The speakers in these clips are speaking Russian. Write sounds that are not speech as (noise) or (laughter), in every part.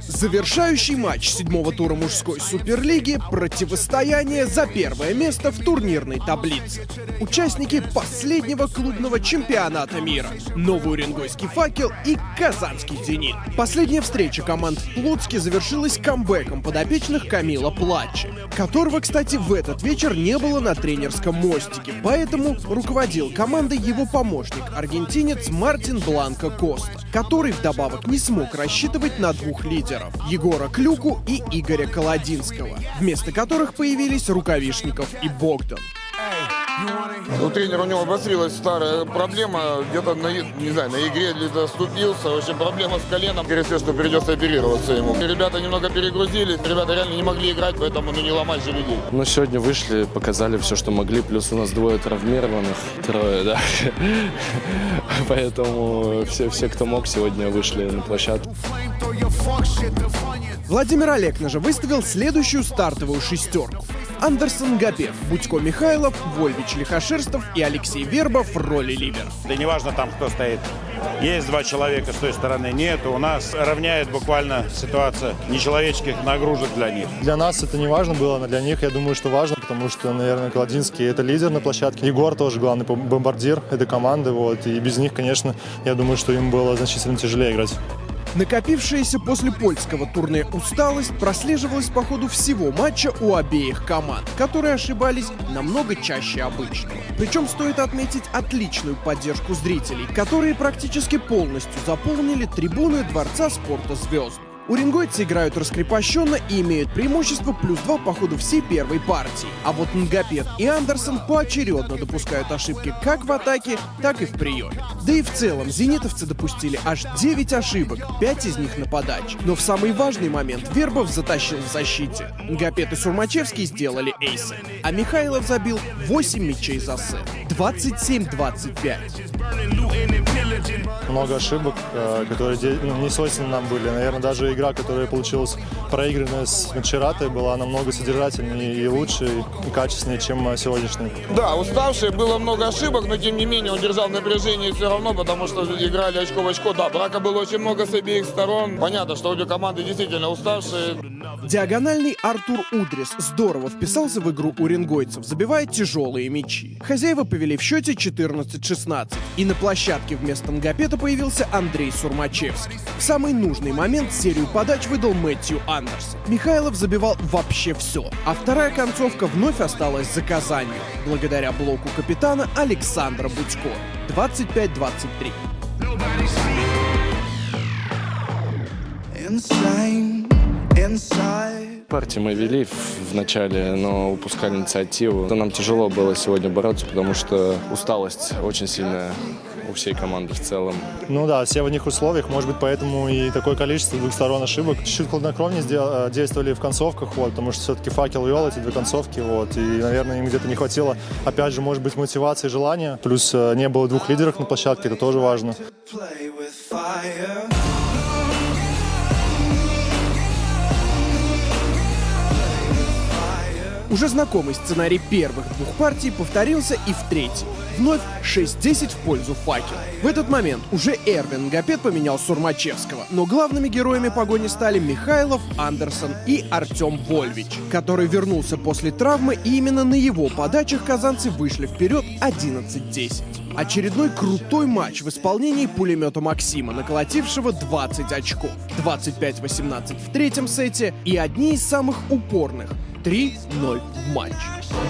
Завершающий матч седьмого тура мужской суперлиги – противостояние за первое место в турнирной таблице. Участники последнего клубного чемпионата мира – Новый Уренгойский факел и Казанский Зенит. Последняя встреча команд в Плотске завершилась камбэком подопечных Камила Плачи, которого, кстати, в этот вечер не было на тренерском мостике, поэтому руководил командой его помощник, аргентинец Мартин Бланко Коста, который вдобавок не смог рассчитывать на двух лидеров. Егора Клюку и Игоря Колодинского, вместо которых появились Рукавишников и Богдан. У тренера у него обострилась старая проблема, где-то на, не знаю, на игре где-то оступился, в общем, проблема с коленом, скорее всего, что придется оперироваться ему. Ребята немного перегрузились, ребята реально не могли играть, поэтому ну, не ломать же людей. Ну, сегодня вышли, показали все, что могли, плюс у нас двое травмированных, трое, да. (laughs) Поэтому все, все, кто мог, сегодня вышли на площадку. Владимир Олекна же выставил следующую стартовую шестерку. Андерсон Гапев, Будько Михайлов, Вольвич Лихошерстов и Алексей Вербов в роли ливера. Да неважно там, кто стоит. Есть два человека с той стороны, нет. У нас равняет буквально ситуация нечеловеческих нагрузок для них. Для нас это не важно было, но для них, я думаю, что важно, потому что, наверное, Кладинский это лидер на площадке. Егор тоже главный бомбардир этой команды, вот. И без них, конечно, я думаю, что им было значительно тяжелее играть. Накопившаяся после польского турне усталость прослеживалась по ходу всего матча у обеих команд, которые ошибались намного чаще обычного. Причем стоит отметить отличную поддержку зрителей, которые практически полностью заполнили трибуны Дворца спорта звезд. Уренгойцы играют раскрепощенно и имеют преимущество плюс 2 по ходу всей первой партии. А вот Нгапет и Андерсон поочередно допускают ошибки как в атаке, так и в приеме. Да и в целом зенитовцы допустили аж 9 ошибок, 5 из них на подаче. Но в самый важный момент Вербов затащил в защите. Нгапет и Сурмачевский сделали эйсы, а Михайлов забил 8 мячей за сет. 27-25. Много ошибок, э, которые ну, не нам были. Наверное, даже игра, которая получилась проигранная с Мачератой, была намного содержательнее и лучше, и качественнее, чем сегодняшняя. Да, уставшие, было много ошибок, но тем не менее он держал напряжение все равно, потому что играли очко в очко. Да, брака было очень много с обеих сторон. Понятно, что обе команды действительно уставшие. Диагональный Артур Удрис здорово вписался в игру уренгойцев, забивая тяжелые мячи. Хозяева повели в счете 14-16. И на площадке вместо Нгапета появился Андрей Сурмачевский. В самый нужный момент серию подач выдал Мэтью Андерсон. Михайлов забивал вообще все, а вторая концовка вновь осталась за Казанью, благодаря блоку капитана Александра Будько. 25-23. Insane, inside. Партии мы вели в начале, но упускали инициативу. Нам тяжело было сегодня бороться, потому что усталость очень сильная у всей команды в целом. Ну да, все в одних условиях, может быть, поэтому и такое количество двух сторон ошибок. Чуть-чуть хладнокровнее э, действовали в концовках, вот, потому что все-таки факел вел эти две концовки, вот, и, наверное, им где-то не хватило, опять же, может быть, мотивации желания. Плюс э, не было двух лидеров на площадке, это тоже важно. Play with fire. Уже знакомый сценарий первых двух партий повторился и в третьей. Вновь 6-10 в пользу факела. В этот момент уже Эрвин Гапет поменял Сурмачевского, но главными героями погони стали Михайлов, Андерсон и Артем Вольвич, который вернулся после травмы, и именно на его подачах казанцы вышли вперед 11-10. Очередной крутой матч в исполнении пулемета Максима, наколотившего 20 очков. 25-18 в третьем сете и одни из самых упорных 3-0 в матч.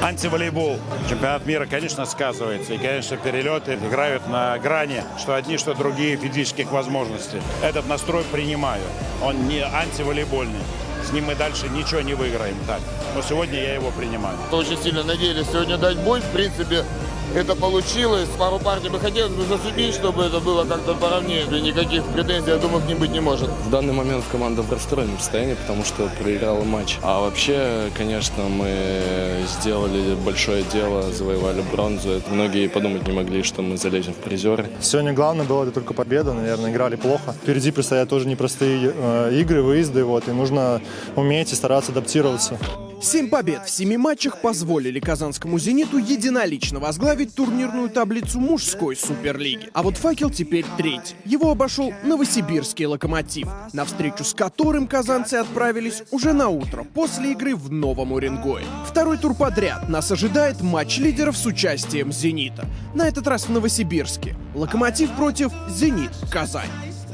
Антиволейбол. Чемпионат мира, конечно, сказывается. И, конечно, перелеты играют на грани, что одни, что другие физических возможностей. Этот настрой принимаю. Он не антиволейбольный. С ним мы дальше ничего не выиграем. Так. Но сегодня я его принимаю. Очень сильно надеялись сегодня дать бой. В принципе, это получилось. Пару партий бы хотелось бы засудить, чтобы это было как-то поровнее. И никаких претензий, я думаю, к ним быть не может. В данный момент команда в расстроенном состоянии, потому что проиграла матч. А вообще, конечно, мы сделали большое дело, завоевали бронзу. Многие подумать не могли, что мы залезем в призеры. Сегодня главное было это только победа, наверное, играли плохо. Впереди предстоят тоже непростые э, игры, выезды, вот, и нужно уметь и стараться адаптироваться. Семь побед в семи матчах позволили казанскому «Зениту» единолично возглавить турнирную таблицу мужской суперлиги. А вот «Факел» теперь третий. Его обошел новосибирский «Локомотив», на встречу с которым казанцы отправились уже на утро после игры в Новом Уренгое. Второй тур подряд нас ожидает матч лидеров с участием «Зенита». На этот раз в Новосибирске. «Локомотив» против «Зенит» Казань.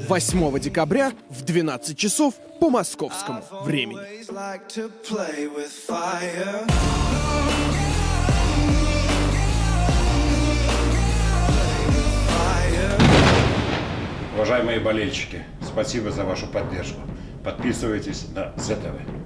8 декабря в 12 часов по московскому времени. Уважаемые болельщики, спасибо за вашу поддержку. Подписывайтесь на ЗТВ.